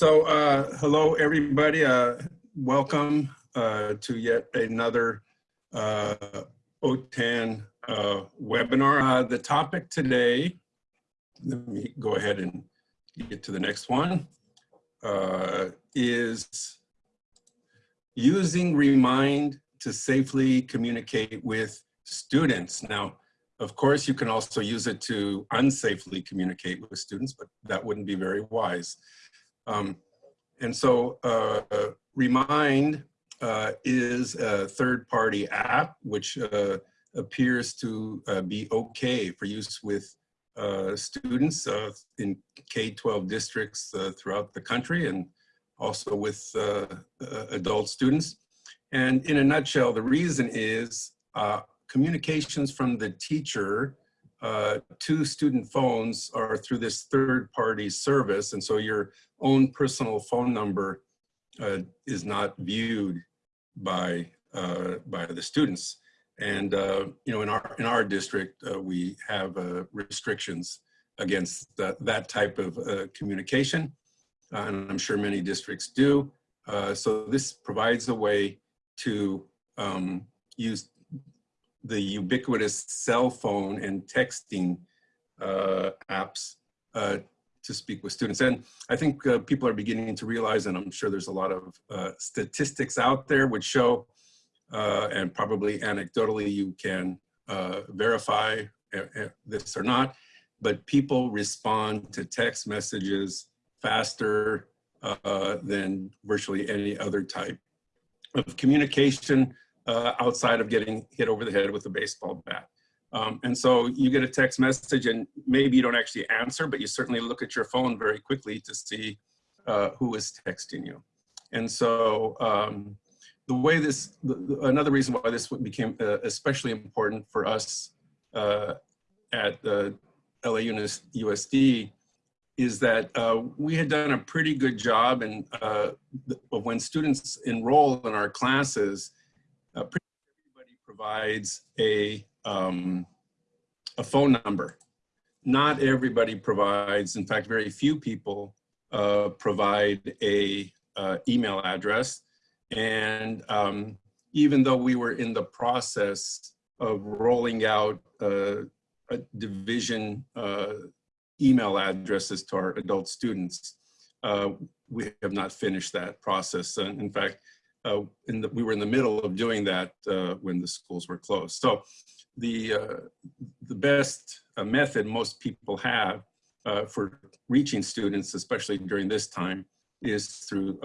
So, uh, hello, everybody. Uh, welcome uh, to yet another uh, OTAN uh, webinar. Uh, the topic today, let me go ahead and get to the next one, is using Remind to safely communicate with students. Now, of course, you can also use it to unsafely communicate with students, but that wouldn't be very wise. Um, and so uh, Remind uh, is a third-party app which uh, appears to uh, be okay for use with uh, students uh, in K-12 districts throughout the country and also with adult students. And in a nutshell, the reason is communications from the teacher uh, to student phones are through this third party service. And so your own personal phone number uh, is not viewed by, uh, by the students. And, uh, you know, in our, in our district, uh, we have restrictions against that, that type of communication. and I'm sure many districts do. so this provides a way to um, use the ubiquitous cell phone and texting uh, apps uh, to speak with students. And I think uh, people are beginning to realize, and I'm sure there's a lot of uh, statistics out there which show, uh, and probably anecdotally you can uh, verify this or not, but people respond to text messages faster than virtually any other type of communication uh, outside of getting hit over the head with a baseball bat. Um, and so you get a text message and maybe you don't actually answer, but you certainly look at your phone very quickly to see uh, who is texting you. And so um, the way this, the, another reason why this became uh, especially important for us uh, at the LAUSD is that uh, we had done a pretty good job and uh, when students enroll in our classes, uh, pretty everybody provides a, um, a phone number. Not everybody provides, in fact, very few people uh, provide a uh, email address. And um, even though we were in the process of rolling out uh, a division uh, email addresses to our adult students, uh, we have not finished that process. And in fact, uh, in the, we were in the middle of doing that uh, when the schools were closed. So the, uh, the best uh, method most people have uh, for reaching students, especially during this time, is through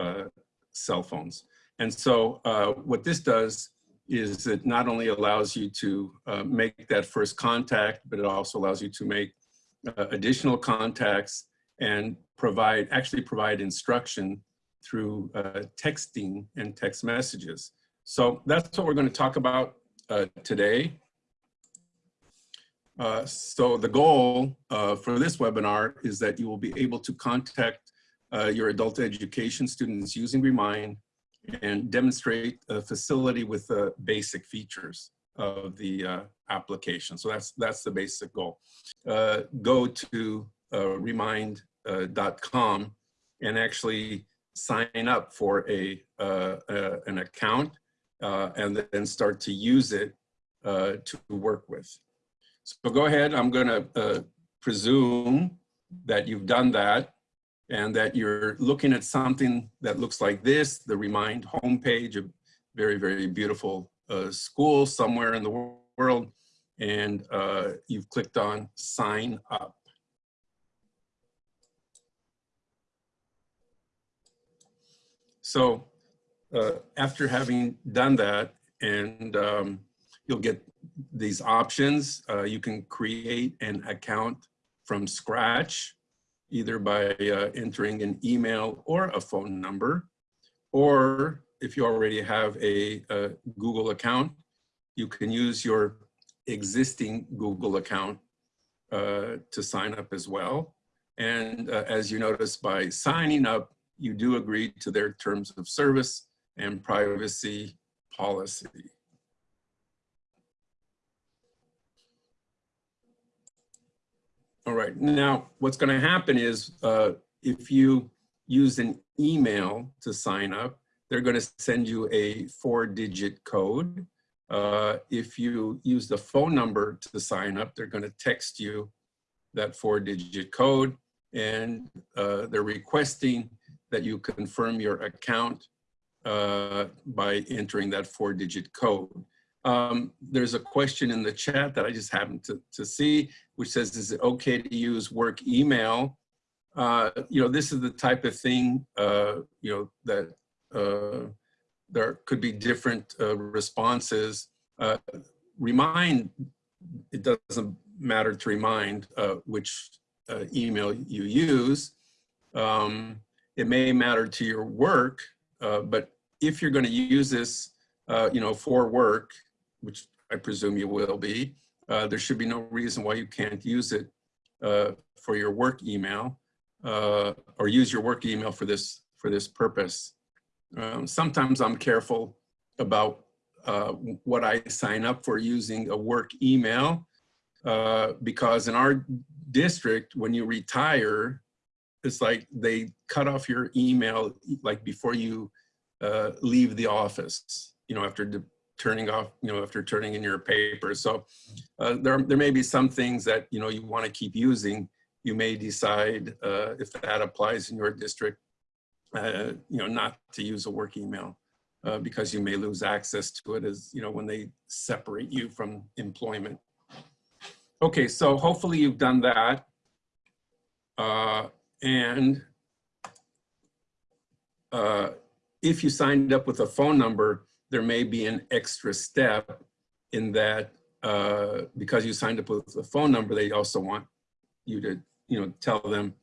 cell phones. And so what this does is it not only allows you to make that first contact, but it also allows you to make additional contacts and provide, actually provide instruction through uh, texting and text messages. So that's what we're going to talk about uh, today. Uh, so the goal uh, for this webinar is that you will be able to contact uh, your adult education students using Remind and demonstrate a facility with the basic features of the uh, application. So that's that's the basic goal. go to remind.com and actually sign up for a uh, uh, an account uh, and then start to use it uh, to work with. So go ahead, I'm gonna presume that you've done that and that you're looking at something that looks like this, the Remind homepage, a very, very beautiful school somewhere in the world, and you've clicked on sign up. So uh, after having done that, and um, you'll get these options, uh, you can create an account from scratch, either by uh, entering an email or a phone number, or if you already have a, a Google account, you can use your existing Google account uh, to sign up as well. And uh, as you notice, by signing up, you do agree to their terms of service and privacy policy. All right, now what's gonna happen is uh, if you use an email to sign up, they're going to send you a four-digit code. Uh, if you use the phone number to sign up, they're going to text you that four-digit code, and uh, they're requesting that you confirm your account uh, by entering that four-digit code. Um, there's a question in the chat that I just happened to, to see, which says, is it okay to use work email? Uh, you know, this is the type of thing, uh, you know, that uh, there could be different uh, responses. Uh, remind, it doesn't matter to remind uh, which email you use. Um, it may matter to your work, but if you're going to use this, you know, for work, which I presume you will be, uh, there should be no reason why you can't use it uh, for your work email uh, or use your work email for this for this purpose. Um, sometimes I'm careful about uh, what I sign up for using a work email uh, because in our district, when you retire, it's like they cut off your email like before you uh, leave the office, you know, after turning off, you know, after turning in your paper. So uh, there, there may be some things that, you know, you want to keep using. You may decide uh, if that applies in your district, uh, you know, not to use a work email uh, because you may lose access to it as, you know, when they separate you from employment. Okay, so hopefully you've done that. Uh, and uh, if you signed up with a phone number, there may be an extra step in that uh, because you signed up with a phone number, they also want you to, you know, tell them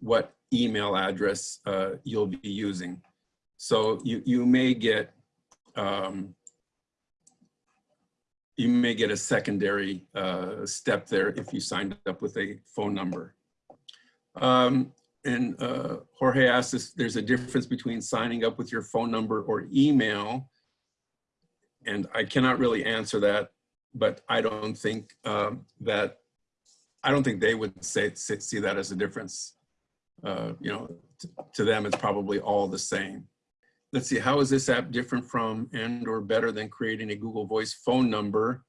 what email address uh, you'll be using. So you, you may get, um, you may get a secondary uh, step there if you signed up with a phone number. Um, and uh, Jorge asked if there's a difference between signing up with your phone number or email and I cannot really answer that, but I don't think um, that, I don't think they would say see that as a difference. Uh, you know, to them, it's probably all the same. Let's see, how is this app different from and or better than creating a Google Voice phone number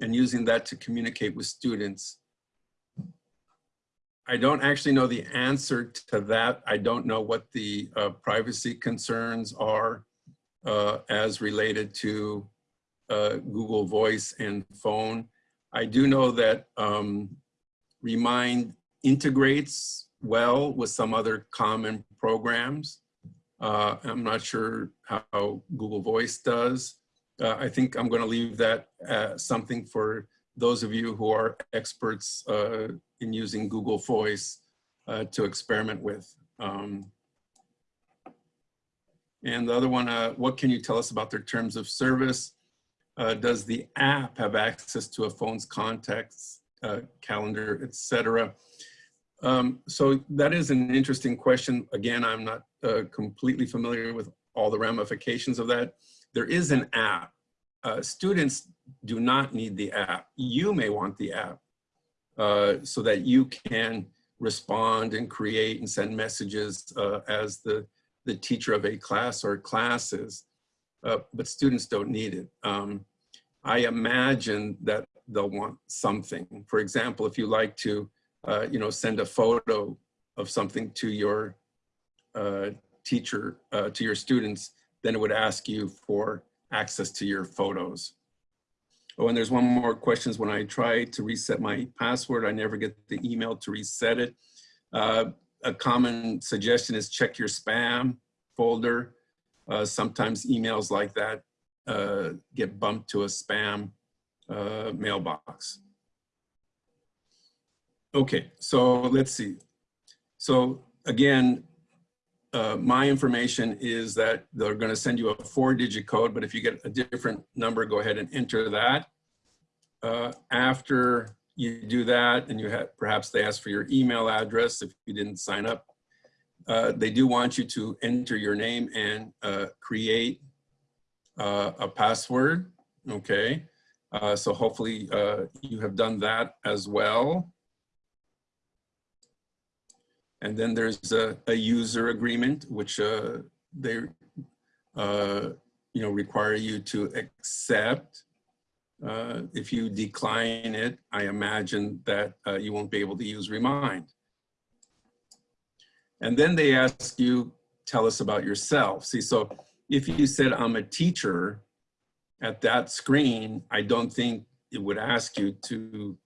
and using that to communicate with students? I don't actually know the answer to that. I don't know what the uh, privacy concerns are uh, as related to uh, Google Voice and phone. I do know that um, Remind integrates well with some other common programs. Uh, I'm not sure how Google Voice does. Uh, I think I'm going to leave that something for those of you who are experts uh, in using Google Voice uh, to experiment with. Um, and the other one, uh, what can you tell us about their terms of service? Uh, does the app have access to a phone's contacts, uh, calendar, etc.? Um, so that is an interesting question. Again, I'm not uh, completely familiar with all the ramifications of that. There is an app. Students do not need the app. You may want the app uh, so that you can respond and create and send messages as the the teacher of a class or classes, uh, but students don't need it. Um, I imagine that they'll want something. For example, if you like to, uh, you know, send a photo of something to your uh, teacher, uh, to your students, then it would ask you for access to your photos. Oh, and there's one more questions. When I try to reset my password, I never get the email to reset it. Uh, a common suggestion is check your spam folder. Uh, sometimes emails like that uh, get bumped to a spam uh, mailbox. Okay, so let's see. So again, uh, my information is that they're going to send you a four digit code, but if you get a different number, go ahead and enter that. Uh, after you do that and you have, perhaps they ask for your email address if you didn't sign up. Uh, they do want you to enter your name and uh, create uh, a password, okay? Uh, so hopefully you have done that as well. And then there's a, a user agreement, which uh, they, uh, you know, require you to accept. Uh, if you decline it, I imagine that uh, you won't be able to use Remind. And then they ask you, tell us about yourself. See, so if you said I'm a teacher at that screen, I don't think it would ask you to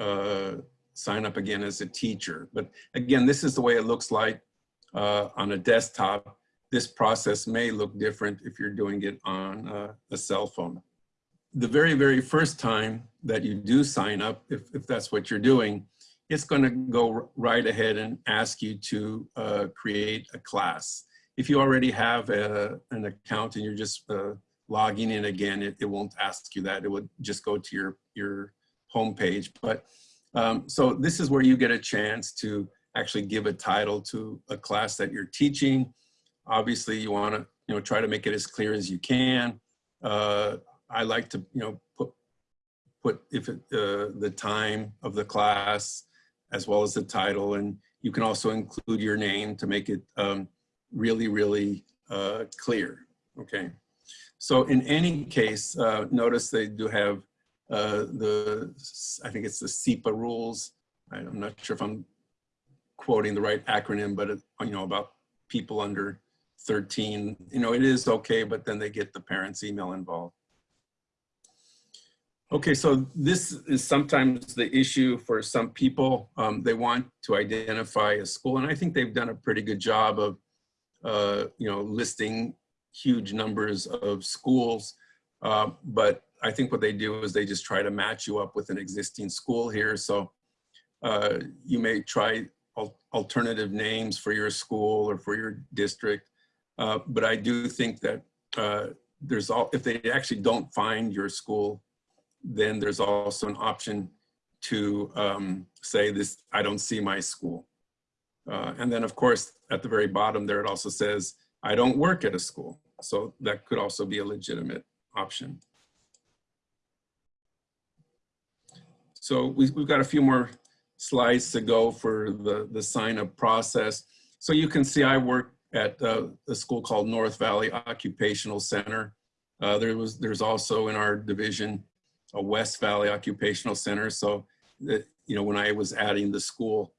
uh, sign up again as a teacher. But again, this is the way it looks like uh, on a desktop. This process may look different if you're doing it on uh, a cell phone. The very, very first time that you do sign up, if, if that's what you're doing, it's going to go right ahead and ask you to uh, create a class. If you already have a, an account and you're just uh, logging in again, it, it won't ask you that. It would just go to your, your home page. But um, so this is where you get a chance to actually give a title to a class that you're teaching. Obviously, you want to you know try to make it as clear as you can. Uh, I like to you know put put if it, uh, the time of the class, as well as the title. And you can also include your name to make it um, really, really uh, clear, okay? So in any case, uh, notice they do have uh, the, I think it's the SEPA rules. I'm not sure if I'm quoting the right acronym, but it, you know, about people under 13, you know, it is okay, but then they get the parents' email involved. Okay, so this is sometimes the issue for some people. Um, they want to identify a school, and I think they've done a pretty good job of, uh, you know, listing huge numbers of schools. Uh, but I think what they do is they just try to match you up with an existing school here. So uh, you may try al alternative names for your school or for your district. Uh, but I do think that uh, there's all, if they actually don't find your school then there's also an option to um, say this, I don't see my school. Uh, and then of course, at the very bottom there, it also says, I don't work at a school. So that could also be a legitimate option. So we, have got a few more slides to go for the, the sign up process. So you can see I work at uh, a school called North Valley Occupational Center. Uh, there was, there's also in our division a West Valley Occupational Center. So that, you know, when I was adding the school,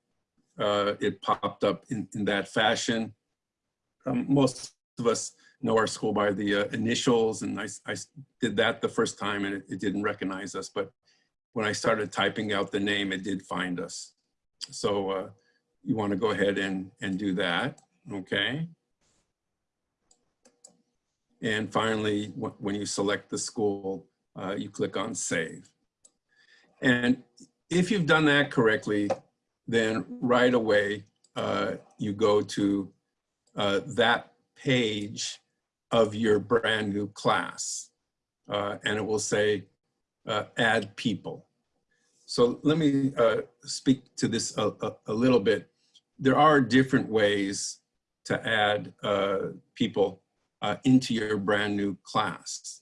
uh, it popped up in, in that fashion. Um, most of us know our school by the uh, initials and I, I, did that the first time and it, it, didn't recognize us. But when I started typing out the name, it did find us. So uh, you wanna go ahead and, and do that, okay? And finally, when you select the school, uh, you click on save. And if you've done that correctly, then right away uh, you go to uh, that page of your brand new class. Uh, and it will say uh, add people. So let me uh, speak to this a, a, a, little bit. There are different ways to add people into your brand new class.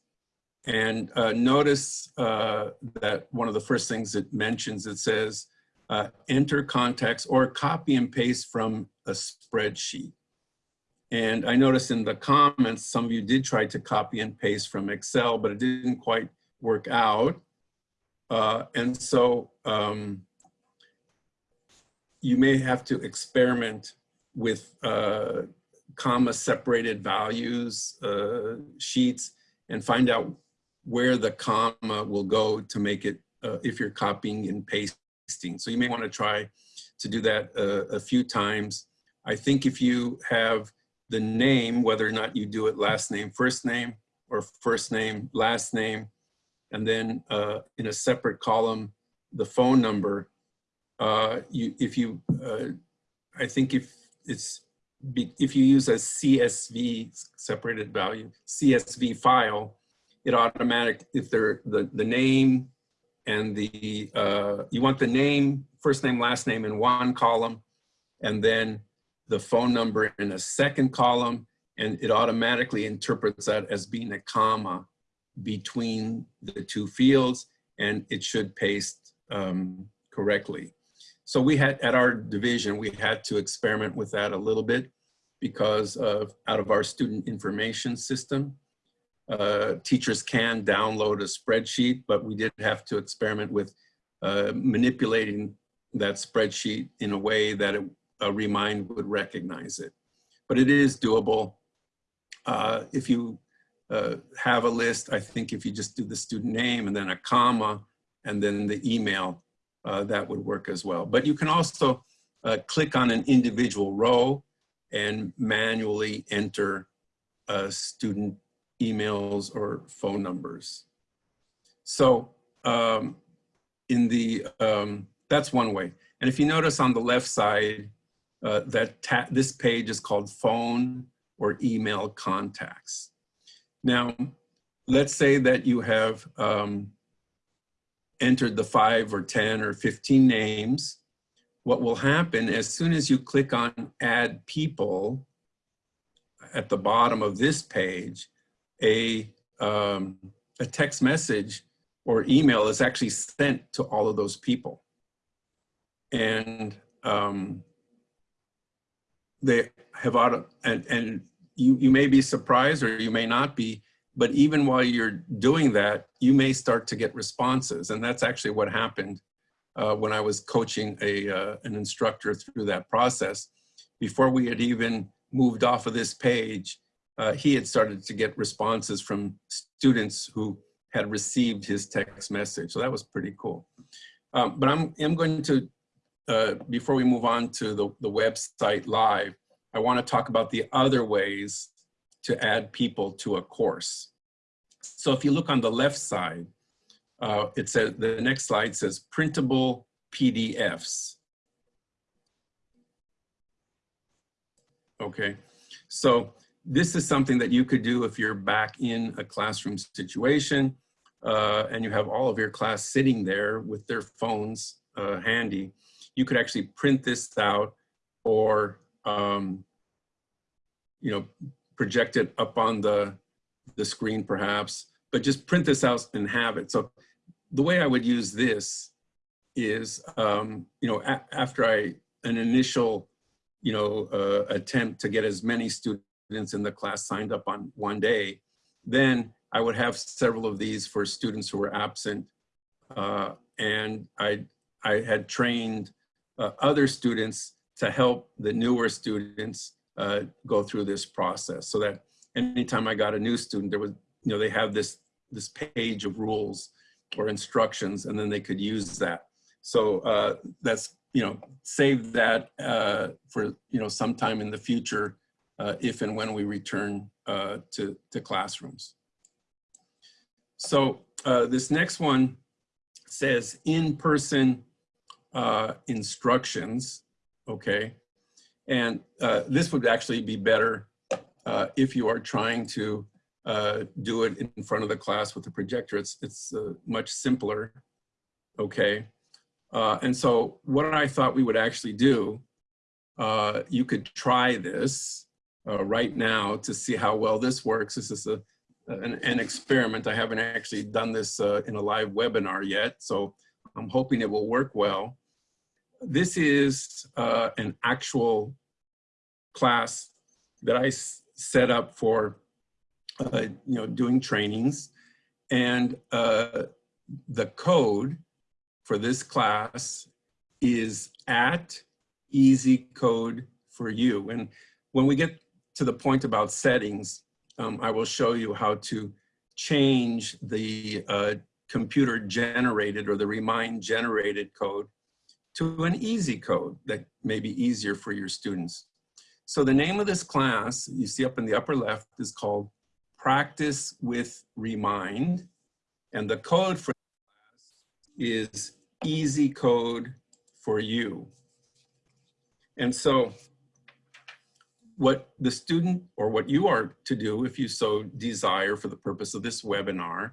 And uh, notice uh, that one of the first things it mentions, it says, uh, enter contacts or copy and paste from a spreadsheet. And I noticed in the comments, some of you did try to copy and paste from Excel, but it didn't quite work out. Uh, and so um, you may have to experiment with uh, comma separated values uh, sheets and find out where the comma will go to make it, uh, if you're copying and pasting. So you may want to try to do that uh, a few times. I think if you have the name, whether or not you do it last name, first name, or first name, last name, and then uh, in a separate column, the phone number, uh, you, if you, uh, I think if it's, if you use a CSV, separated value, CSV file, it automatic, if they're the, the name and the, uh, you want the name, first name, last name in one column, and then the phone number in a second column, and it automatically interprets that as being a comma between the two fields, and it should paste um, correctly. So we had, at our division, we had to experiment with that a little bit because of, out of our student information system. Uh, teachers can download a spreadsheet, but we did have to experiment with uh, manipulating that spreadsheet in a way that it, a Remind would recognize it. But it is doable. Uh, if you uh, have a list, I think if you just do the student name and then a comma and then the email, uh, that would work as well. But you can also uh, click on an individual row and manually enter uh, student emails or phone numbers. So um, in the, um, that's one way. And if you notice on the left side, uh, that this page is called phone or email contacts. Now, let's say that you have um, entered the five or 10 or 15 names. What will happen as soon as you click on add people at the bottom of this page, a, um, a text message or email is actually sent to all of those people. And um, they have auto, and, and you, you may be surprised or you may not be, but even while you're doing that, you may start to get responses. And that's actually what happened uh, when I was coaching a, uh, an instructor through that process. Before we had even moved off of this page, uh, he had started to get responses from students who had received his text message. So that was pretty cool. Um, but I'm, I'm going to, uh, before we move on to the, the website live, I want to talk about the other ways to add people to a course. So if you look on the left side, uh, it says, the next slide says printable PDFs. Okay, so this is something that you could do if you're back in a classroom situation uh, and you have all of your class sitting there with their phones uh, handy. You could actually print this out or, um, you know, project it up on the, the screen perhaps, but just print this out and have it. So the way I would use this is, um, you know, after I, an initial, you know, uh, attempt to get as many students in the class signed up on one day, then I would have several of these for students who were absent. Uh, and I, I had trained uh, other students to help the newer students uh, go through this process so that anytime I got a new student, there was, you know, they have this, this page of rules or instructions and then they could use that. So uh, that's, you know, save that uh, for, you know, sometime in the future uh, if and when we return uh, to, to classrooms. So uh, this next one says in-person uh, instructions, okay? And uh, this would actually be better uh, if you are trying to uh, do it in front of the class with a projector. It's, it's uh, much simpler, okay? and so what I thought we would actually do, you could try this right now to see how well this works. This is a an, an experiment. I haven't actually done this uh, in a live webinar yet, so I'm hoping it will work well. This is uh, an actual class that I set up for, uh, you know, doing trainings. And uh, the code for this class is at easy code for you. And when we get to the point about settings, um, I will show you how to change the uh, computer generated or the Remind generated code to an easy code that may be easier for your students. So the name of this class you see up in the upper left is called Practice with Remind. And the code for is easy code for you. And so what the student or what you are to do if you so desire for the purpose of this webinar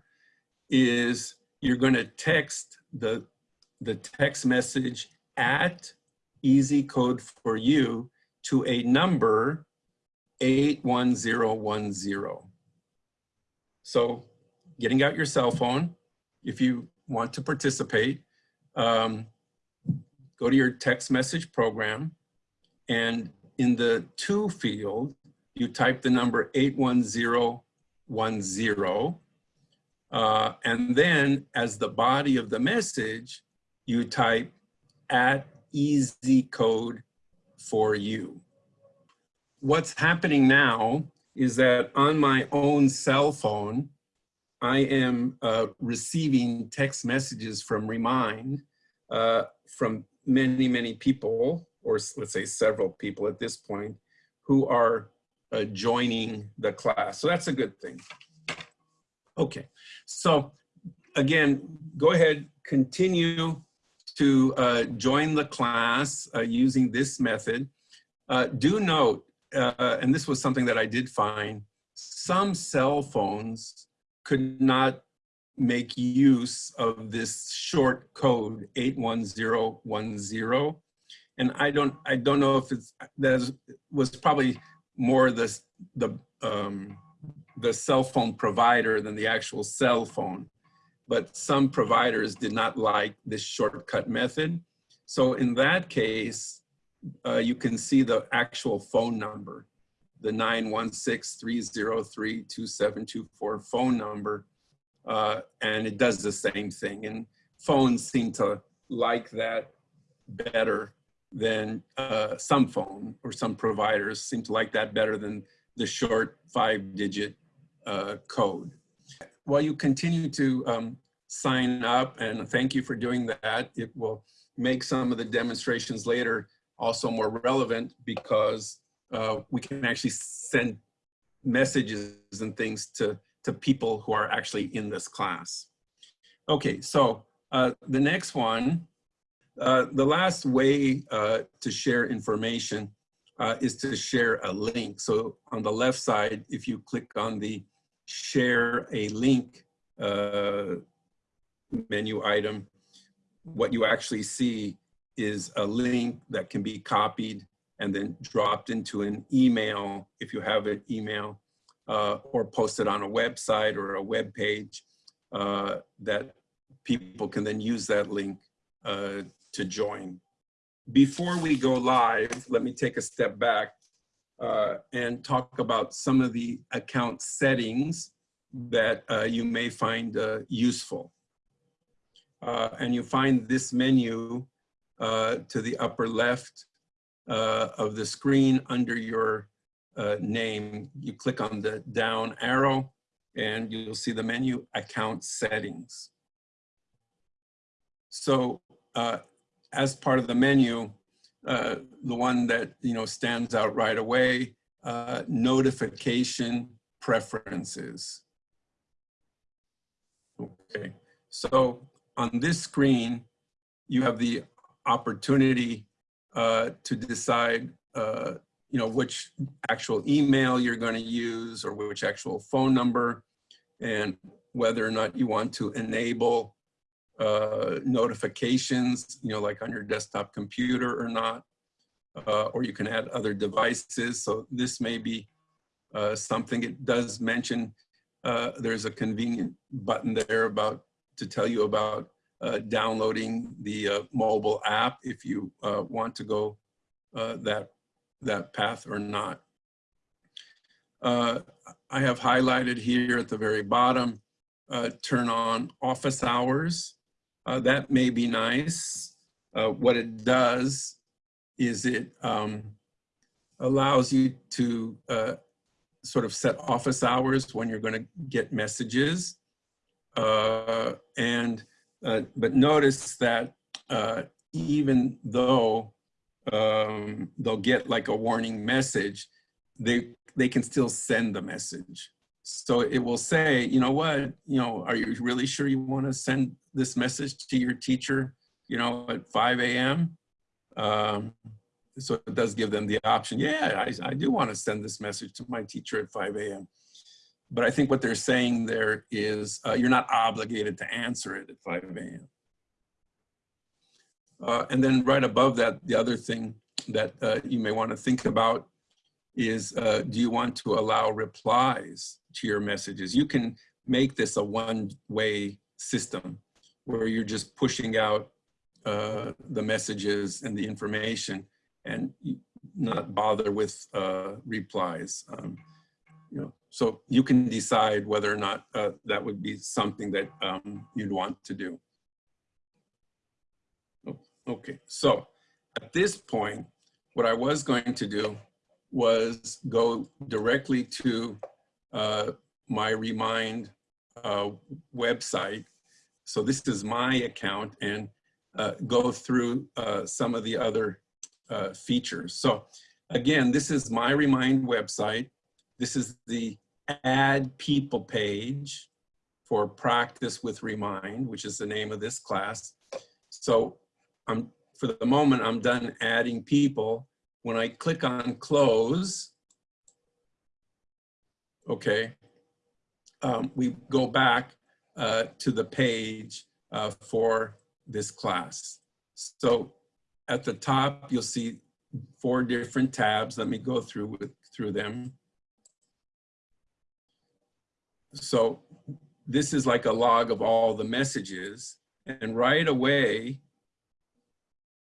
is you're going to text the the text message at easy code for you to a number 81010 so getting out your cell phone if you want to participate um, go to your text message program, and in the to field, you type the number 81010, uh, and then as the body of the message, you type at easy code for you. What's happening now is that on my own cell phone, I am uh, receiving text messages from Remind uh, from many, many people, or let's say several people at this point, who are uh, joining the class. So that's a good thing. Okay, so again, go ahead, continue to uh, join the class uh, using this method. Uh, do note, uh, and this was something that I did find, some cell phones could not make use of this short code 81010 and i don't i don't know if it's that was probably more the the um the cell phone provider than the actual cell phone but some providers did not like this shortcut method so in that case uh, you can see the actual phone number the 916-303-2724 phone number uh, and it does the same thing. And phones seem to like that better than uh, some phone or some providers seem to like that better than the short five digit uh, code. While you continue to um, sign up and thank you for doing that, it will make some of the demonstrations later also more relevant because uh, we can actually send messages and things to to people who are actually in this class. Okay, so uh, the next one, uh, the last way uh, to share information uh, is to share a link. So on the left side, if you click on the share a link uh, menu item, what you actually see is a link that can be copied and then dropped into an email if you have an email uh, or posted on a website or a web page uh, that people can then use that link uh, to join. Before we go live, let me take a step back uh, and talk about some of the account settings that uh, you may find uh, useful. and you find this menu to the upper left of the screen under your uh, name, you click on the down arrow and you'll see the menu account settings. So uh, as part of the menu, uh, the one that you know stands out right away, uh, notification preferences. Okay, so on this screen, you have the opportunity uh, to decide uh, you know, which actual email you're going to use or which actual phone number and whether or not you want to enable uh, notifications, you know, like on your desktop computer or not, uh, or you can add other devices. So this may be uh, something it does mention. Uh, there's a convenient button there about to tell you about uh, downloading the uh, mobile app if you want to go that that path or not. I have highlighted here at the very bottom, turn on office hours. Uh, that may be nice. Uh, what it does is it um, allows you to uh, sort of set office hours when you're gonna get messages. Uh, and, but notice that even though um, they'll get like a warning message, they, they can still send the message. So it will say, you know what, you know, are you really sure you want to send this message to your teacher, you know, at 5 a.m.? Um, so it does give them the option, yeah, I, I do want to send this message to my teacher at 5 a.m. But I think what they're saying there is uh, you're not obligated to answer it at 5 a.m. Uh, and then right above that, the other thing that uh, you may want to think about is, uh, do you want to allow replies to your messages? You can make this a one-way system where you're just pushing out uh, the messages and the information and not bother with uh, replies. Um, you know, so you can decide whether or not uh, that would be something that um, you'd want to do. Oh, Okay, so at this point, what I was going to do was go directly to uh, my Remind uh, website. So this is my account and uh, go through uh, some of the other uh, features. So again, this is my Remind website. This is the add people page for practice with Remind, which is the name of this class. So I'm, for the moment, I'm done adding people. When I click on close, okay, um, we go back uh, to the page uh, for this class. So at the top, you'll see four different tabs. Let me go through with, through them. So this is like a log of all the messages. And right away,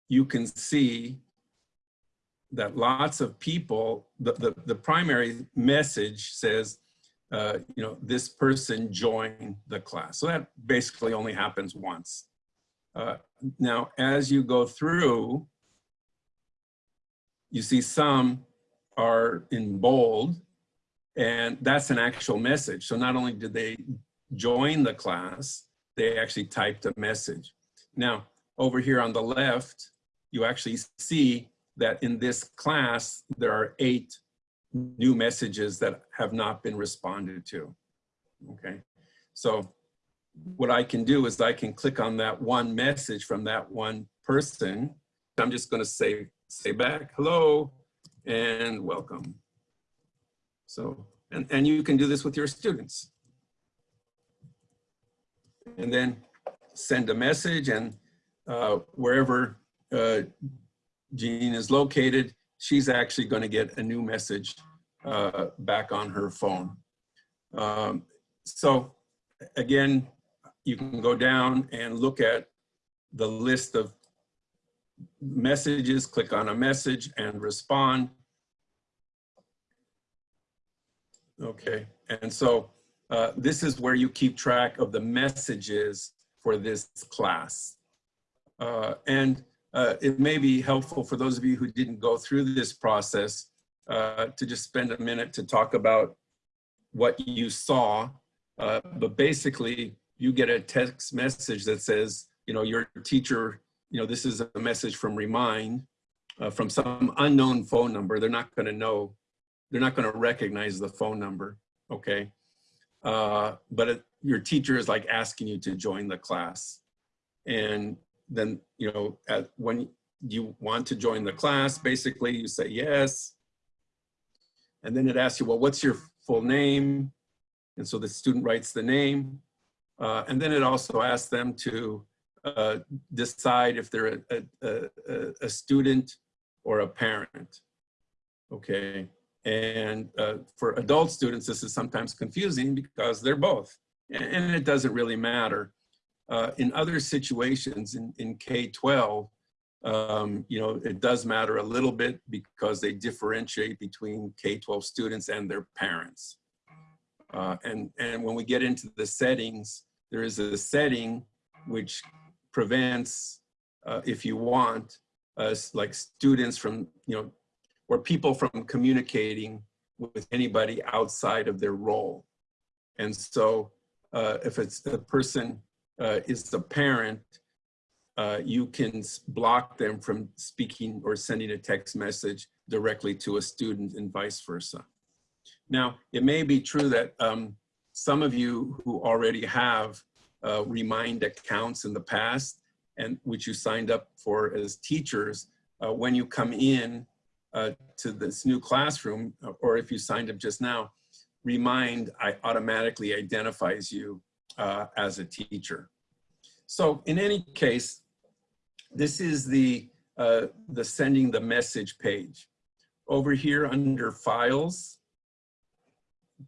you can see that lots of people, the, the, the primary message says, uh, you know, this person joined the class. So that basically only happens once. Uh, now, as you go through, you see some are in bold, and that's an actual message. So not only did they join the class, they actually typed a message. Now, over here on the left, you actually see that in this class, there are eight new messages that have not been responded to, okay? So what I can do is I can click on that one message from that one person. I'm just gonna say, say back, hello, and welcome. So, and, and you can do this with your students. And then send a message and uh, wherever uh, Jean is located, she's actually going to get a new message uh, back on her phone. Um, so again, you can go down and look at the list of messages, click on a message and respond. Okay, and so uh, this is where you keep track of the messages for this class. Uh, and uh, it may be helpful for those of you who didn't go through this process uh, to just spend a minute to talk about what you saw. Uh, but basically, you get a text message that says, you know, your teacher, you know, this is a message from Remind, uh, from some unknown phone number. They're not going to know, they're not going to recognize the phone number, okay? Uh, but it, your teacher is like asking you to join the class. And then, you know, at, when you want to join the class, basically you say yes. And then it asks you, well, what's your full name? And so the student writes the name. Uh, and then it also asks them to uh, decide if they're a, a, a, a, student or a parent. Okay. And uh, for adult students, this is sometimes confusing because they're both. And it doesn't really matter. Uh, in other situations in, in K-12, um, you know, it does matter a little bit because they differentiate between K-12 students and their parents. Uh, and, and when we get into the settings, there is a setting which prevents, uh, if you want, like students from, you know, or people from communicating with anybody outside of their role. And so uh, if it's a person uh, is the parent, uh, you can block them from speaking or sending a text message directly to a student and vice versa. Now, it may be true that um, some of you who already have uh, Remind accounts in the past and which you signed up for as teachers, uh, when you come in uh, to this new classroom, or if you signed up just now, Remind I automatically identifies you uh, as a teacher. So in any case, this is the, uh, the sending the message page. Over here under files,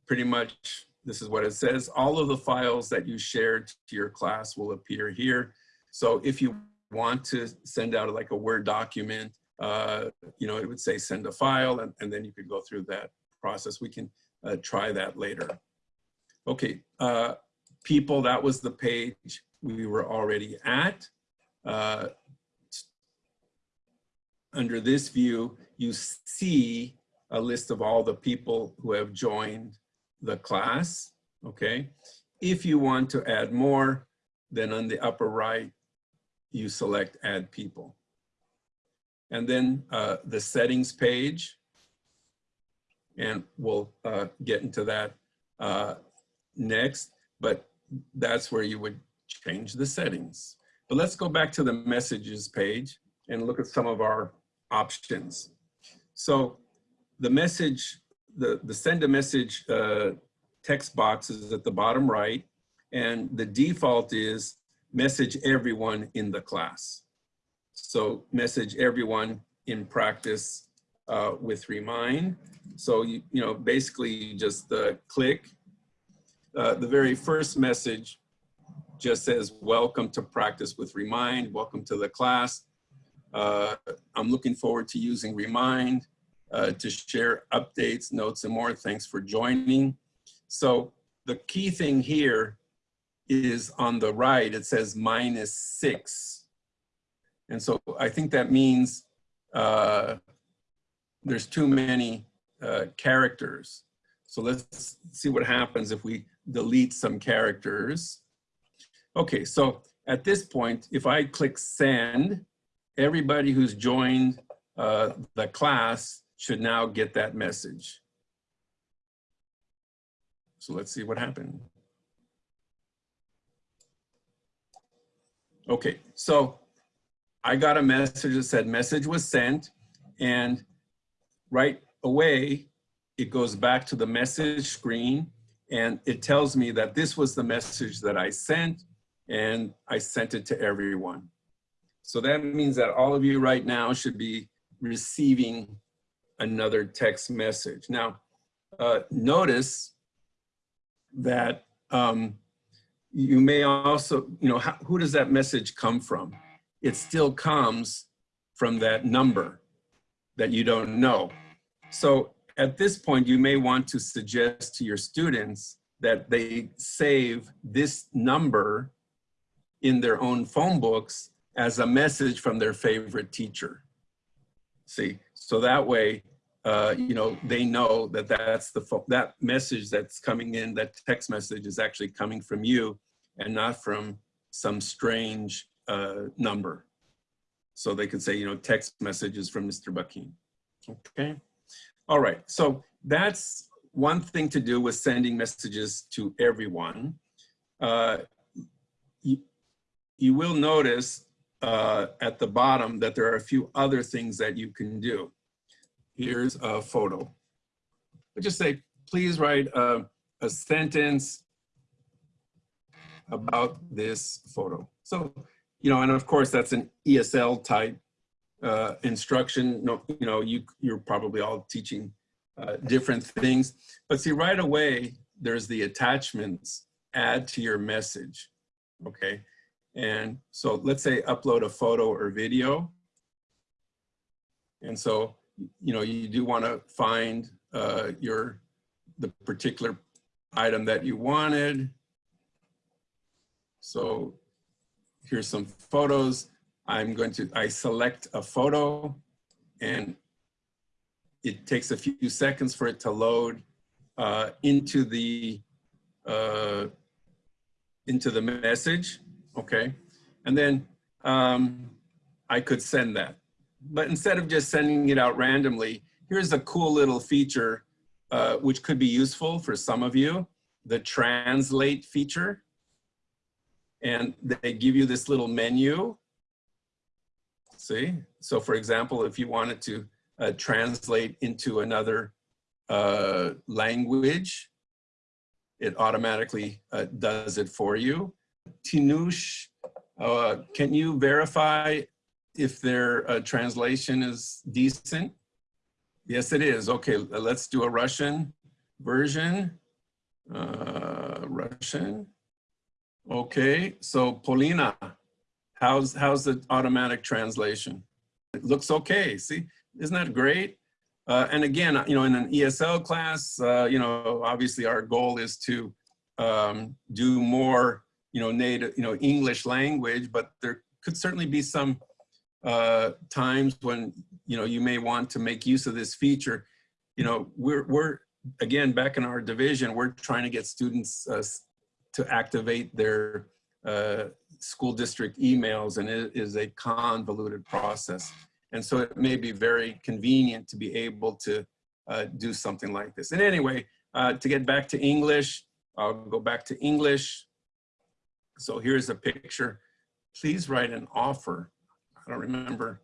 pretty much this is what it says. All of the files that you shared to your class will appear here. So if you want to send out like a Word document, uh, you know, it would say send a file and, and then you could go through that process. We can uh, try that later. Okay, uh, people, that was the page we were already at. Uh, under this view, you see a list of all the people who have joined the class, okay? If you want to add more, then on the upper right, you select add people. And then uh, the settings page, and we'll uh, get into that uh, next, but that's where you would change the settings. But let's go back to the messages page and look at some of our options. So the message, the, the send a message uh, text box is at the bottom right, and the default is message everyone in the class. So message everyone in practice uh, with Remind. So, you, you know, basically you just uh, click. Uh, the very first message just says, welcome to practice with Remind, welcome to the class. Uh, I'm looking forward to using Remind uh, to share updates, notes, and more. Thanks for joining. So the key thing here is on the right, it says minus six. And so I think that means uh, there's too many uh, characters. So let's see what happens if we delete some characters. Okay, so at this point, if I click send, everybody who's joined uh, the class should now get that message. So let's see what happened. Okay, so I got a message that said message was sent and right away, it goes back to the message screen and it tells me that this was the message that I sent and I sent it to everyone. So that means that all of you right now should be receiving another text message. Now, uh, notice that um, you may also, you know, how, who does that message come from? It still comes from that number that you don't know. So at this point, you may want to suggest to your students that they save this number in their own phone books as a message from their favorite teacher. See, so that way, uh, you know, they know that that's the that message that's coming in, that text message is actually coming from you and not from some strange uh, number. So they could say, you know, text messages from Mr. Bucking. Okay. All right. So that's one thing to do with sending messages to everyone. Uh, you, you will notice uh, at the bottom that there are a few other things that you can do. Here's a photo. I just say, please write a, a sentence about this photo. So, you know, and of course that's an ESL type uh, instruction. No, you know, you, you're probably all teaching uh, different things, but see right away, there's the attachments, add to your message, okay? And so let's say upload a photo or video. And so, you know, you do want to find uh, your, the particular item that you wanted. So here's some photos. I'm going to, I select a photo and it takes a few seconds for it to load uh, into the, uh, into the message, okay? And then um, I could send that. But instead of just sending it out randomly, here's a cool little feature uh, which could be useful for some of you, the translate feature and they give you this little menu. See? So for example, if you wanted to uh, translate into another uh, language, it automatically uh, does it for you. Tinush, uh, can you verify if their uh, translation is decent? Yes, it is. Okay, let's do a Russian version. Uh, Russian. Okay, so Polina, How's, how's the automatic translation? It looks okay, see? Isn't that great? Uh, and again, you know, in an ESL class, uh, you know, obviously our goal is to um, do more, you know, native, you know, English language, but there could certainly be some uh, times when, you know, you may want to make use of this feature. You know, we're, we're again, back in our division, we're trying to get students uh, to activate their uh, school district emails and it is a convoluted process. And so it may be very convenient to be able to uh, do something like this. And anyway, uh, to get back to English, I'll go back to English. So here's a picture. Please write an offer. I don't remember.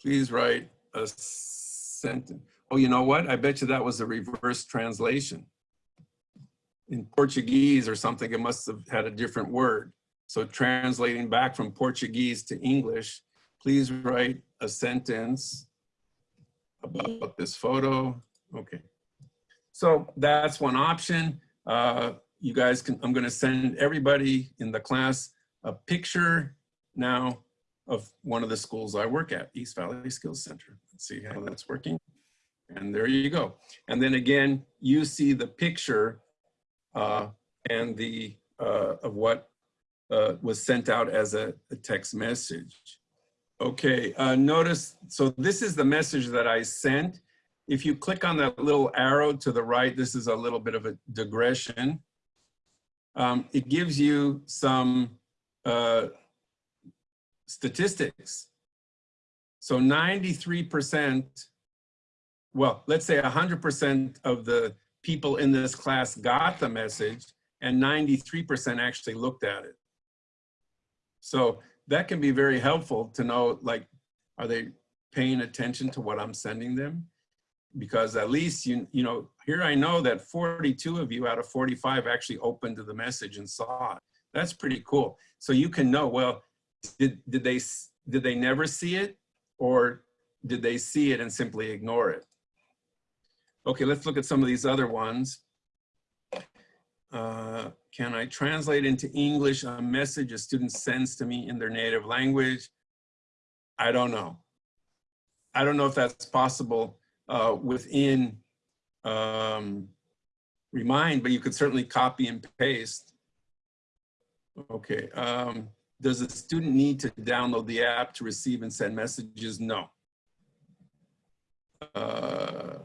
Please write a sentence. Oh, you know what? I bet you that was a reverse translation. In Portuguese or something, it must have had a different word. So translating back from Portuguese to English, please write a sentence about this photo. Okay. So that's one option. Uh, you guys can, I'm gonna send everybody in the class a picture now of one of the schools I work at, East Valley Skills Center. Let's see how that's working. And there you go. And then again, you see the picture and the uh, of what uh, was sent out as a, a text message. Okay, uh, notice, so this is the message that I sent. If you click on that little arrow to the right, this is a little bit of a digression. Um, it gives you some uh, statistics. So 93%, well, let's say 100% of the people in this class got the message and 93% actually looked at it. So that can be very helpful to know, like, are they paying attention to what I'm sending them? Because at least, you, you know, here I know that 42 of you out of 45 actually opened to the message and saw it. That's pretty cool. So you can know, well, did, did, they, did they never see it? Or did they see it and simply ignore it? Okay, let's look at some of these other ones. Uh, can I translate into English a message a student sends to me in their native language? I don't know. I don't know if that's possible uh, within um, Remind, but you could certainly copy and paste. Okay. Um, does a student need to download the app to receive and send messages? No. Uh,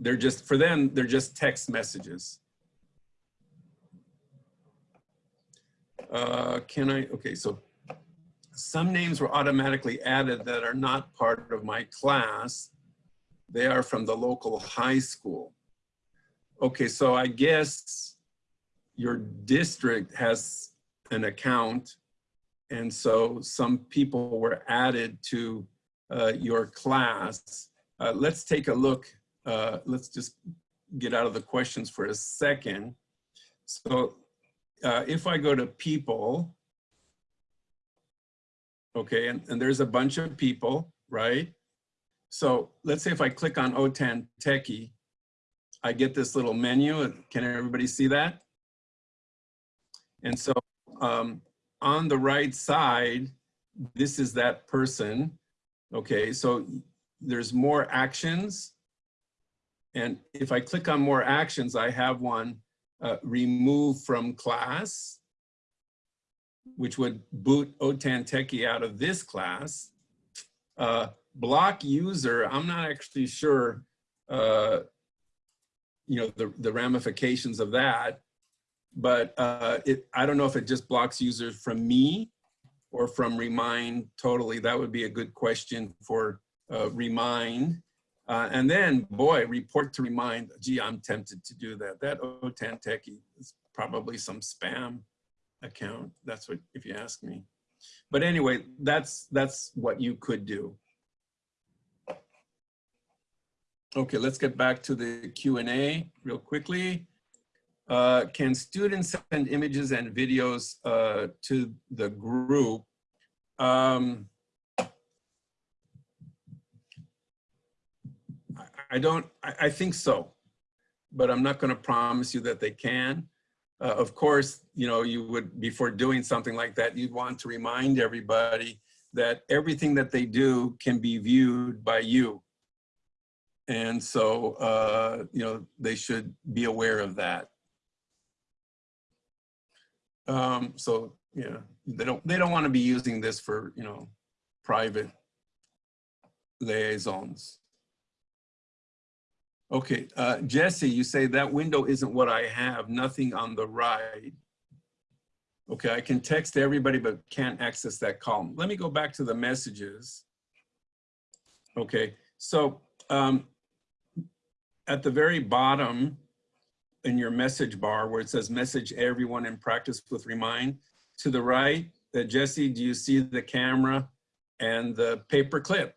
they're just, for them, they're just text messages. Uh, can I, okay, so some names were automatically added that are not part of my class. They are from the local high school. Okay, so I guess your district has an account and so some people were added to uh, your class. Uh, let's take a look. Uh, let's just get out of the questions for a second. So uh, if I go to people, okay, and, and there's a bunch of people, right? So let's say if I click on OTAN Techie, I get this little menu. Can everybody see that? And so um, on the right side, this is that person. Okay, so there's more actions. And if I click on more actions, I have one uh, remove from class, which would boot OTAN Techie out of this class. Uh, block user, I'm not actually sure, uh, you know, the, the ramifications of that, but uh, it, I don't know if it just blocks users from me or from Remind totally. That would be a good question for uh, Remind. Uh, and then, boy, report to remind, gee, I'm tempted to do that. That OTAN is probably some spam account. That's what, if you ask me. But anyway, that's, that's what you could do. Okay, let's get back to the Q&A real quickly. Uh, can students send images and videos uh, to the group? Um, I don't, I, I think so, but I'm not going to promise you that they can. uh, of course, you know, you would, before doing something like that, you'd want to remind everybody that everything that they do can be viewed by you. And so, uh, you know, they should be aware of that. Um, so, yeah, they don't, they don't want to be using this for, you know, private liaisons. Okay, uh, Jesse, you say that window isn't what I have, nothing on the right. Okay, I can text everybody, but can't access that column. Let me go back to the messages. Okay, so um, at the very bottom in your message bar where it says message everyone in practice with Remind, to the right, uh, Jesse, do you see the camera and the paper clip?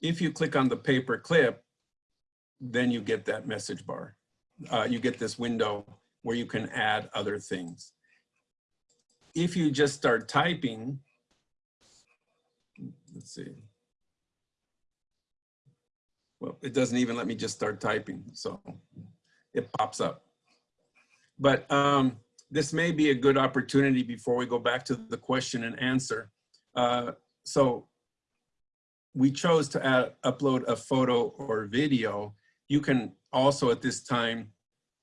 If you click on the paper clip, then you get that message bar. Uh, you get this window where you can add other things. If you just start typing, let's see. Well, it doesn't even let me just start typing, so it pops up. But um, this may be a good opportunity before we go back to the question and answer. Uh, so we chose to add, upload a photo or video. You can also at this time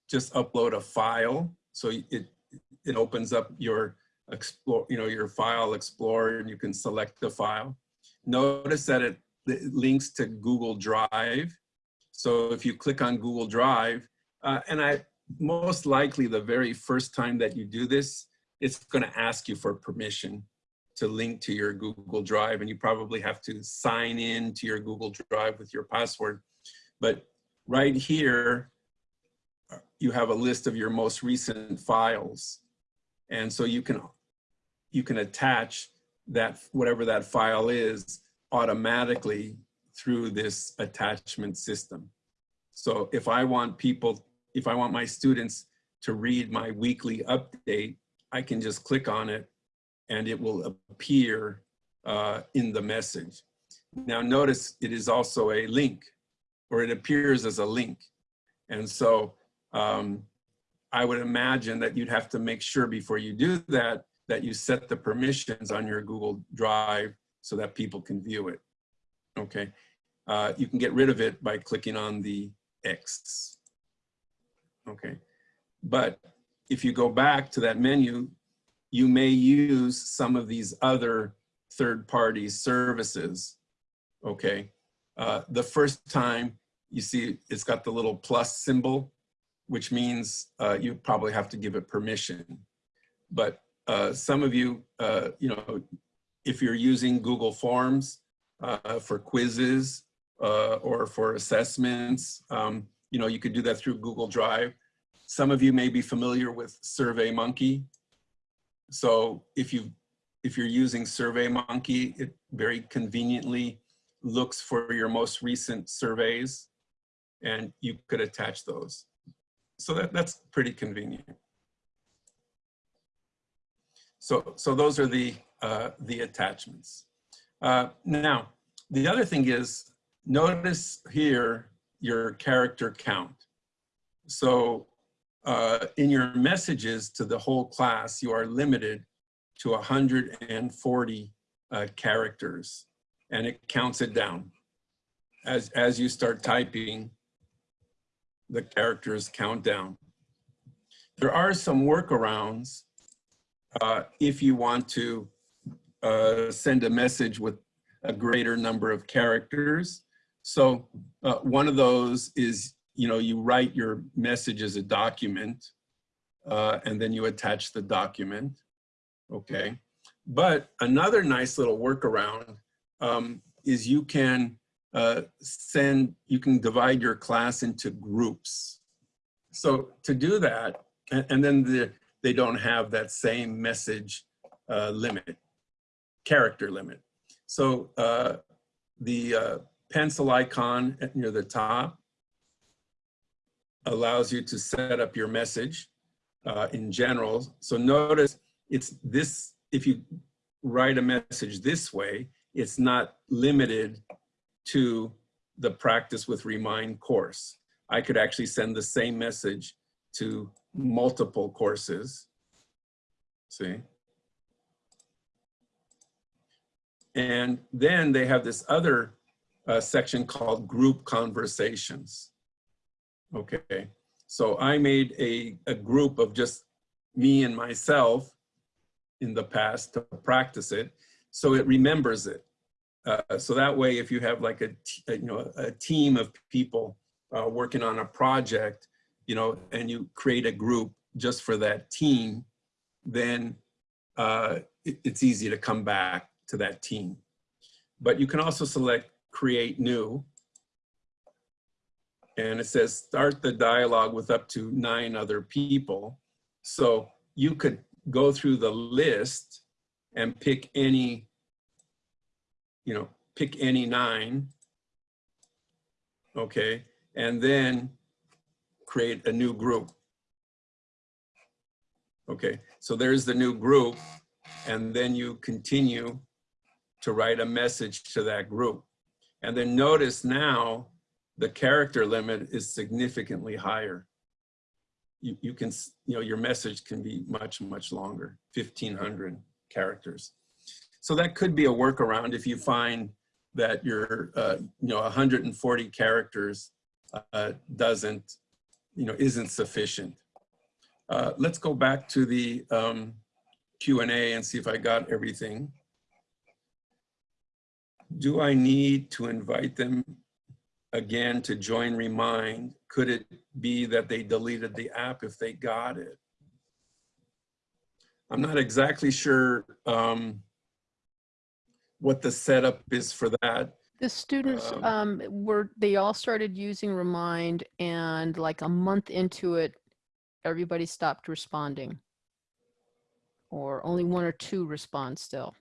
just upload a file. So it, it opens up your explore, you know, your file explorer and you can select the file. Notice that it, it links to Google Drive. So if you click on Google Drive, uh, and I most likely the very first time that you do this, it's going to ask you for permission to link to your Google Drive, and you probably have to sign in to your Google Drive with your password. But right here, you have a list of your most recent files. And so you can, you can attach that, whatever that file is automatically through this attachment system. So if I want people, if I want my students to read my weekly update, I can just click on it and it will appear uh, in the message. Now notice it is also a link or it appears as a link. And so um, I would imagine that you'd have to make sure before you do that, that you set the permissions on your Google Drive so that people can view it. Okay, uh, you can get rid of it by clicking on the X. Okay, but if you go back to that menu, you may use some of these other third-party services. Okay, uh, the first time you see it's got the little plus symbol, which means uh, you probably have to give it permission. But uh, some of you, uh, you know, if you're using Google Forms uh, for quizzes or for assessments, um, you know, you could do that through Google Drive. Some of you may be familiar with SurveyMonkey. So if you if you're using SurveyMonkey, it very conveniently looks for your most recent surveys and you could attach those. So that, that's pretty convenient. So, so those are the, uh, the attachments. Uh, now, the other thing is, notice here your character count. So uh, in your messages to the whole class, you are limited to 140 uh, characters and it counts it down. As, as you start typing, the characters count down. There are some workarounds uh, if you want to uh, send a message with a greater number of characters. So uh, one of those is you know, you write your message as a document uh, and then you attach the document, okay? But another nice little workaround um, is you can uh, send, you can divide your class into groups. So to do that, and, and then the, they don't have that same message uh, limit, character limit. So uh, the uh, pencil icon near the top allows you to set up your message uh, in general. So notice it's this, if you write a message this way, it's not limited to the practice with Remind course. I could actually send the same message to multiple courses. See? And then they have this other uh, section called group conversations. Okay, so I made a, a group of just me and myself in the past to practice it. So it remembers it. Uh, so that way, if you have like a, a you know, a team of people uh, working on a project, you know, and you create a group just for that team, then uh, it, it's easy to come back to that team. But you can also select create new. And it says start the dialogue with up to nine other people. So you could go through the list and pick any, you know, pick any nine. Okay. And then create a new group. Okay, so there's the new group, and then you continue to write a message to that group. And then notice now the character limit is significantly higher. You, you can, you know, your message can be much, much longer, 1500 characters. So that could be a workaround if you find that your, uh, you know, 140 characters uh, doesn't, you know, isn't sufficient. Uh, let's go back to the um, Q&A and see if I got everything. Do I need to invite them again to join Remind? Could it be that they deleted the app if they got it? I'm not exactly sure um, what the setup is for that. The students Um, um, were, they all started using Remind and like a month into it, everybody stopped responding. Or only one or two respond still.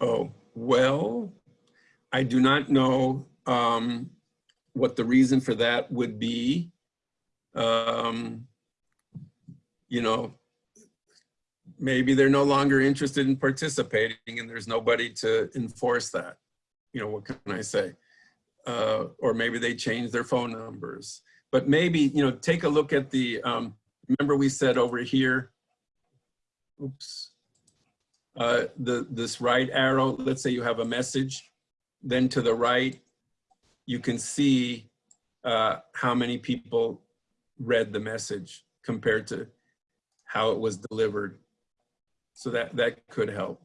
Oh, well, I do not know um, what the reason for that would be. Um, you know, maybe they're no longer interested in participating and there's nobody to enforce that. You know, what can I say? Uh, or maybe they changed their phone numbers. But maybe, you know, take a look at the, um, remember we said over here, oops, uh, the this right arrow, let's say you have a message, then to the right, you can see uh, how many people read the message compared to how it was delivered. So that that could help.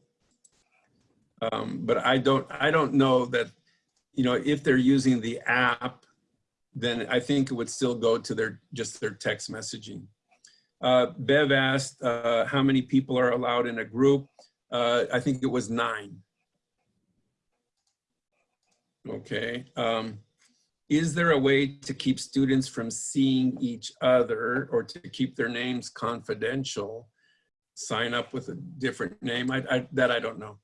Um, but I don't I don't know that you know if they're using the app, then I think it would still go to their just their text messaging. Uh, Bev asked uh, how many people are allowed in a group. Uh, I think it was nine. Okay. Um, is there a way to keep students from seeing each other or to keep their names confidential? Sign up with a different name? I, I, that I don't know.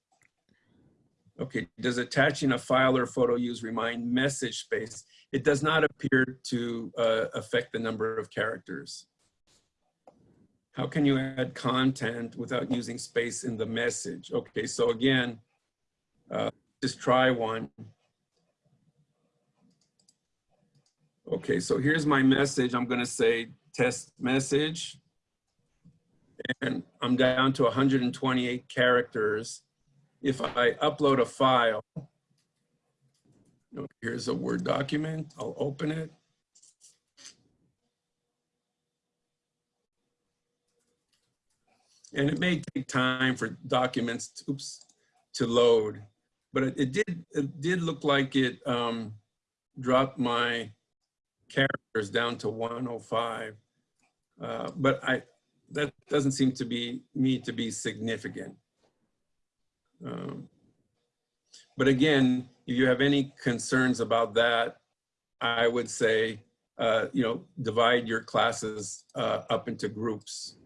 Okay, does attaching a file or photo use remind message space? It does not appear to uh, affect the number of characters. How can you add content without using space in the message? Okay, so again, uh, just try one. Okay, so here's my message. I'm gonna say test message. And I'm down to 128 characters. If I upload a file, here's a Word document, I'll open it. And it may take time for documents, to, oops, to load, but it, it did it did look like it um, dropped my characters down to 105. Uh, but I that doesn't seem to be me to be significant. Um, but again, if you have any concerns about that, I would say, uh, you know, divide your classes uh, up into groups.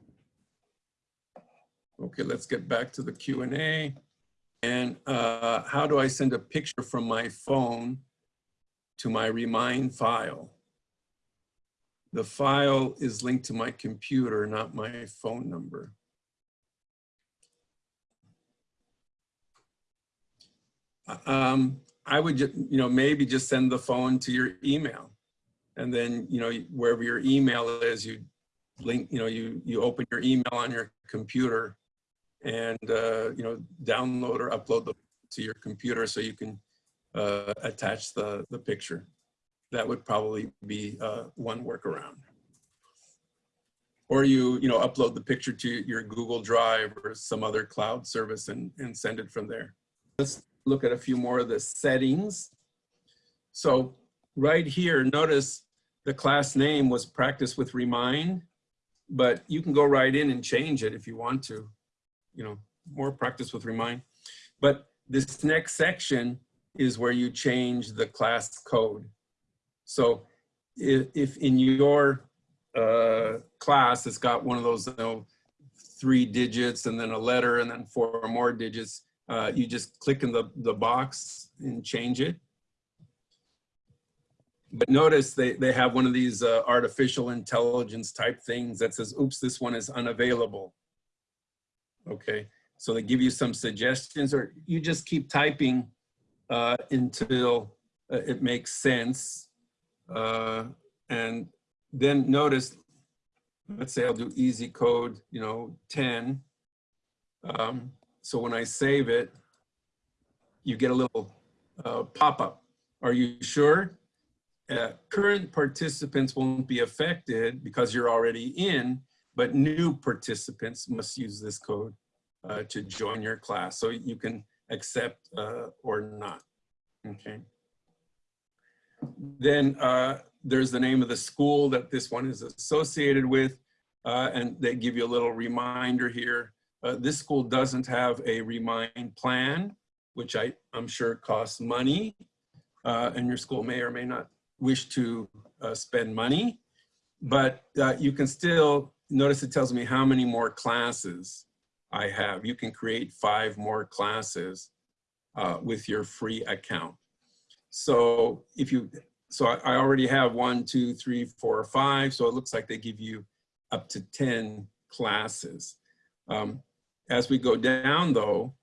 Okay, let's get back to the Q&A. And uh, how do I send a picture from my phone to my Remind file? The file is linked to my computer, not my phone number. Um, I would, you know, maybe just send the phone to your email And then, you know, wherever your email is, you link, you know, you, you open your email on your computer and, uh, you know, download or upload the, to your computer so you can uh, attach the, the picture. That would probably be uh, one workaround. Or you, you know, upload the picture to your Google Drive or some other cloud service and, and send it from there. Let's look at a few more of the settings. So right here, notice the class name was practice with remind, but you can go right in and change it if you want to, you know, more practice with remind. But this next section is where you change the class code. So if, if in your uh, class it's got one of those you know, three digits and then a letter and then four more digits, uh, you just click in the, the box and change it. But notice they, they have one of these uh, artificial intelligence type things that says, oops, this one is unavailable. Okay, so they give you some suggestions or you just keep typing uh, until uh, it makes sense. Uh, and then notice, let's say I'll do easy code, you know, 10. Um, so when I save it, you get a little uh, pop-up. Are you sure? Uh, current participants won't be affected because you're already in, but new participants must use this code uh, to join your class. So you can accept uh, or not, okay? Then uh, there's the name of the school that this one is associated with, uh, and they give you a little reminder here. Uh, this school doesn't have a remind plan, which I, I'm sure costs money, uh, and your school may or may not wish to uh, spend money, but uh, you can still, notice it tells me how many more classes I have. You can create five more classes with your free account. So if you, so I, already have one, two, three, four, five. So it looks like they give you up to 10 classes. Um, as we go down though,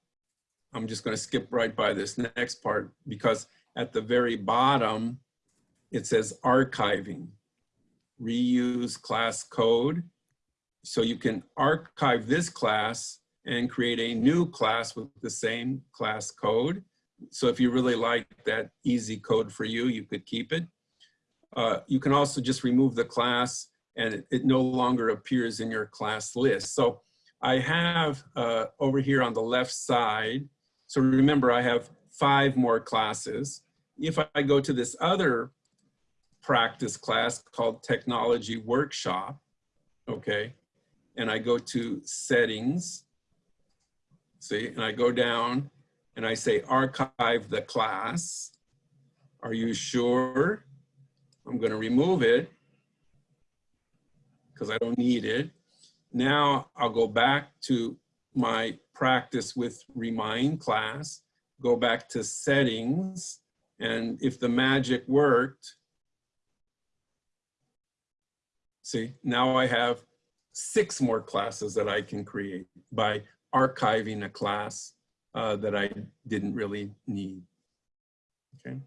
I'm just gonna skip right by this next part because at the very bottom, it says archiving, reuse class code. So you can archive this class and create a new class with the same class code. So if you really like that easy code for you, you could keep it. Uh, you can also just remove the class and it, it, no longer appears in your class list. So I have uh, over here on the left side, so remember I have five more classes. If I go to this other practice class called Technology Workshop, okay, and I go to settings, see, and I go down and I say archive the class. Are you sure? I'm gonna remove it because I don't need it. Now I'll go back to my practice with remind class, go back to settings, and if the magic worked, see, now I have six more classes that I can create by archiving a class uh, that I didn't really need. Okay.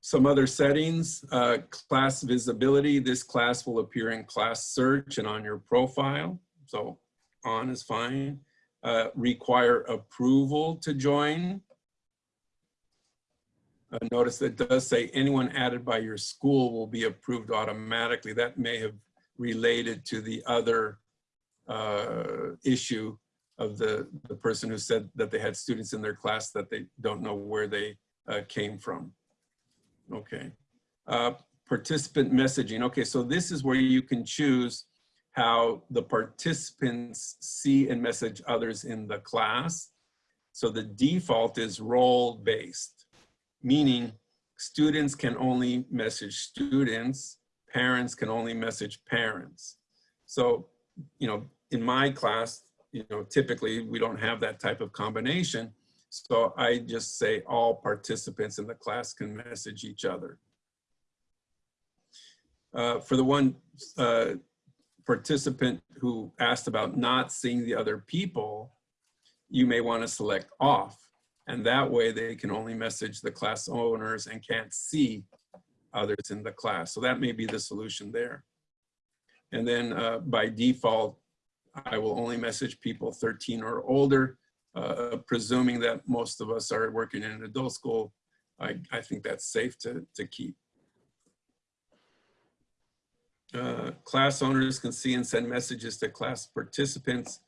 Some other settings, uh, class visibility. This class will appear in class search and on your profile. So on is fine. Uh, require approval to join. Uh, notice that does say anyone added by your school will be approved automatically. That may have related to the other uh, issue of the, the person who said that they had students in their class that they don't know where they uh, came from. Okay. Uh, participant messaging. Okay, so this is where you can choose how the participants see and message others in the class. So the default is role-based, meaning students can only message students, parents can only message parents. So, you know, in my class, you know, typically we don't have that type of combination. So I just say all participants in the class can message each other. Uh, for the one uh, participant who asked about not seeing the other people, you may want to select off. And that way they can only message the class owners and can't see others in the class. So that may be the solution there. And then uh, by default, I will only message people 13 or older, uh, presuming that most of us are working in an adult school. I, I think that's safe to, to keep. Uh, class owners can see and send messages to class participants.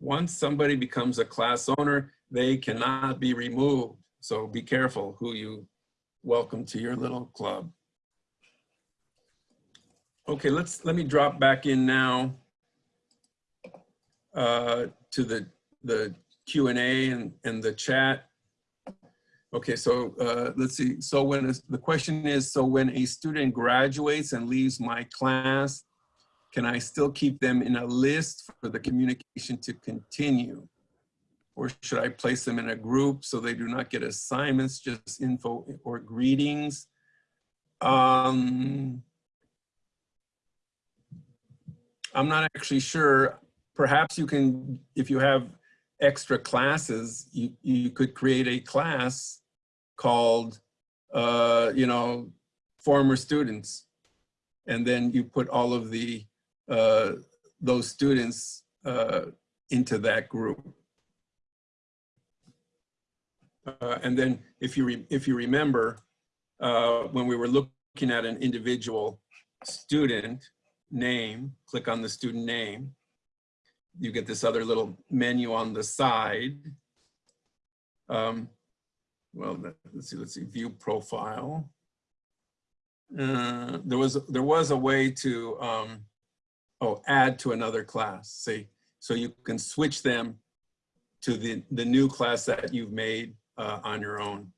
Once somebody becomes a class owner, they cannot be removed. So be careful who you welcome to your little club. Okay, let's let me drop back in now uh, to the the Q and and the chat. Okay, so uh, let's see. So when the question is, so when a student graduates and leaves my class, can I still keep them in a list for the communication to continue? Or should I place them in a group so they do not get assignments, just info or greetings? Um, I'm not actually sure. Perhaps you can, if you have extra classes, you, you could create a class called, uh, you know, former students. And then you put all of the, uh, those students uh, into that group. Uh, and then if you, if you remember, uh, when we were looking at an individual student name, click on the student name, you get this other little menu on the side. Um, well, let's see, let's see, view profile. Uh, there was there was a way to um, oh add to another class. See, so you can switch them to the the new class that you've made uh, on your own.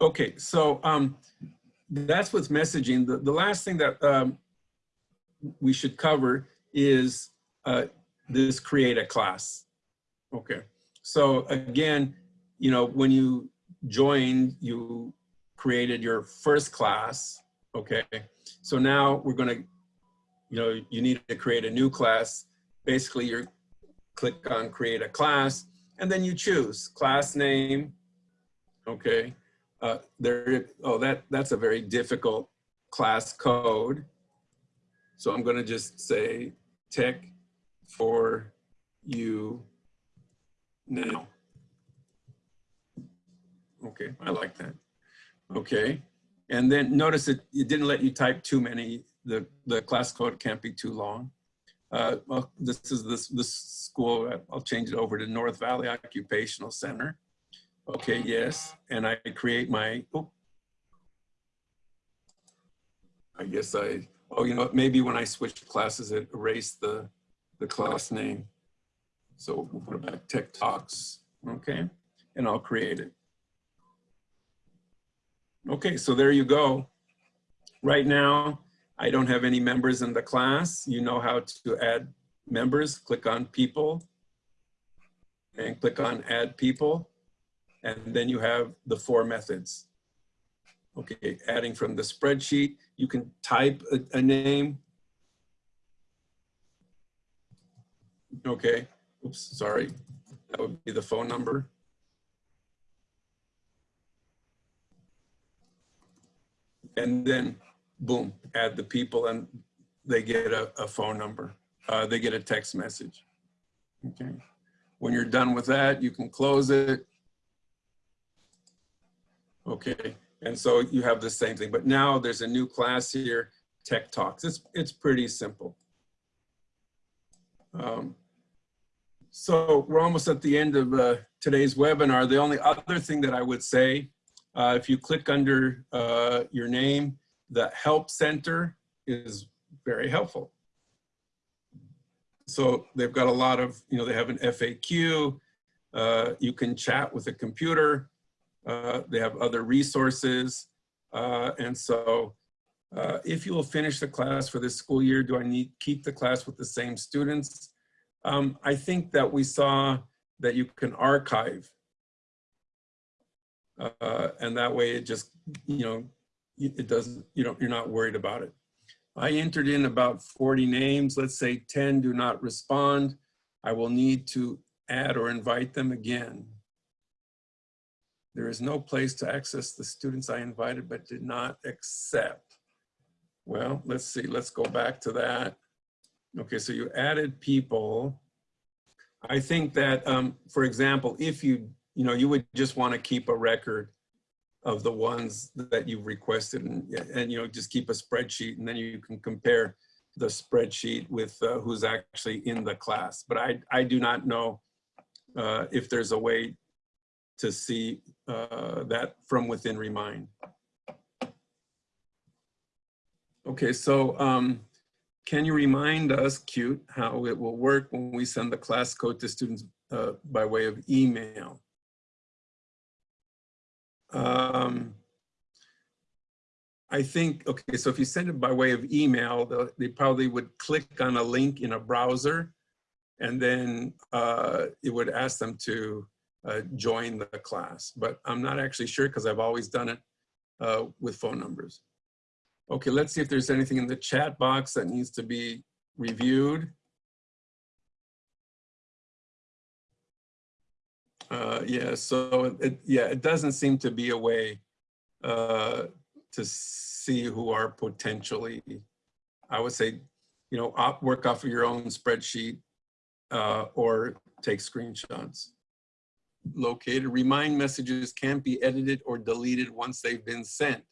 Okay, so um, that's what's messaging. The, the last thing that um, we should cover is uh, this create a class. Okay, so again, you know, when you joined, you created your first class. Okay, so now we're gonna, you know, you need to create a new class. Basically, you click on create a class and then you choose class name. Okay, uh, there, oh, that, that's a very difficult class code. So I'm gonna just say tech for you now. Okay, I like that. Okay, and then notice that it didn't let you type too many. The, the class code can't be too long. Uh, well, this is this, this school, I'll change it over to North Valley Occupational Center. Okay, yes, and I create my, oh, I guess I, oh, you know, maybe when I switched classes, it erased the, the class name. So we'll put it back, Tech Talks, okay? And I'll create it. Okay, so there you go. Right now, I don't have any members in the class. You know how to add members. Click on people and click on add people. And then you have the four methods. Okay, adding from the spreadsheet, you can type a, a name. Okay, oops, sorry. That would be the phone number. And then boom, add the people and they get a, a phone number. Uh, they get a text message. Okay. When you're done with that, you can close it. Okay. And so you have the same thing, but now there's a new class here, Tech Talks. It's, it's pretty simple. Um, so we're almost at the end of uh, today's webinar. The only other thing that I would say, uh, if you click under uh, your name, the help center is very helpful. So they've got a lot of, you know, they have an FAQ, uh, you can chat with a computer, uh, they have other resources. Uh, and so uh, if you will finish the class for this school year, do I need keep the class with the same students? Um, I think that we saw that you can archive. Uh, and that way it just, you know, it doesn't, you don't, you're not worried about it. I entered in about 40 names. Let's say 10 do not respond. I will need to add or invite them again. There is no place to access the students I invited but did not accept. Well, let's see, let's go back to that. Okay, so you added people. I think that, um, for example, if you, you know, you would just want to keep a record of the ones that you've requested and, and, you know, just keep a spreadsheet and then you can compare the spreadsheet with uh, who's actually in the class. But I, I do not know uh, if there's a way to see uh, that from within Remind. Okay, so um, can you remind us, Cute, how it will work when we send the class code to students uh, by way of email? Um, I think, okay, so if you send it by way of email, they'll- probably would click on a link in a browser and then uh, it would ask them to uh, join the class. But I'm not actually sure because I've always done it uh, with phone numbers. Okay, let's see if there's anything in the chat box that needs to be reviewed. Uh, yeah, so it, yeah, it doesn't seem to be a way uh, to see who are potentially, I would say, you know, work off of your own spreadsheet uh, or take screenshots. Located, remind messages can't be edited or deleted once they've been sent.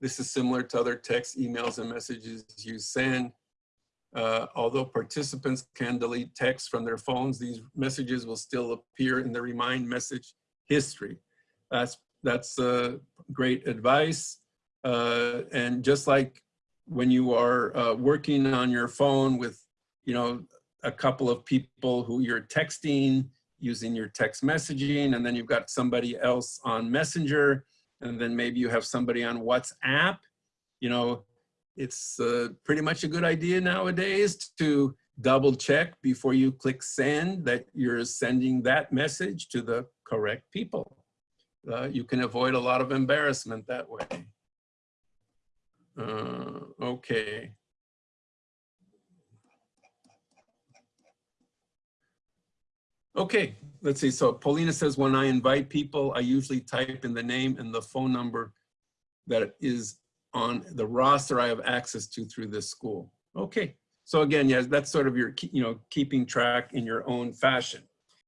This is similar to other text, emails, and messages you send. Uh, although participants can delete text from their phones, these messages will still appear in the remind message history. That's, that's uh, great advice. Uh, and just like when you are uh, working on your phone with, you know, a couple of people who you're texting using your text messaging, and then you've got somebody else on Messenger, and then maybe you have somebody on WhatsApp, you know, it's uh, pretty much a good idea nowadays to double check before you click send that you're sending that message to the correct people. Uh, you can avoid a lot of embarrassment that way. Uh, okay. Okay, let's see. So Paulina says, when I invite people, I usually type in the name and the phone number that is on the roster I have access to through this school. Okay, so again, yes, that's sort of your, you know, keeping track in your own fashion.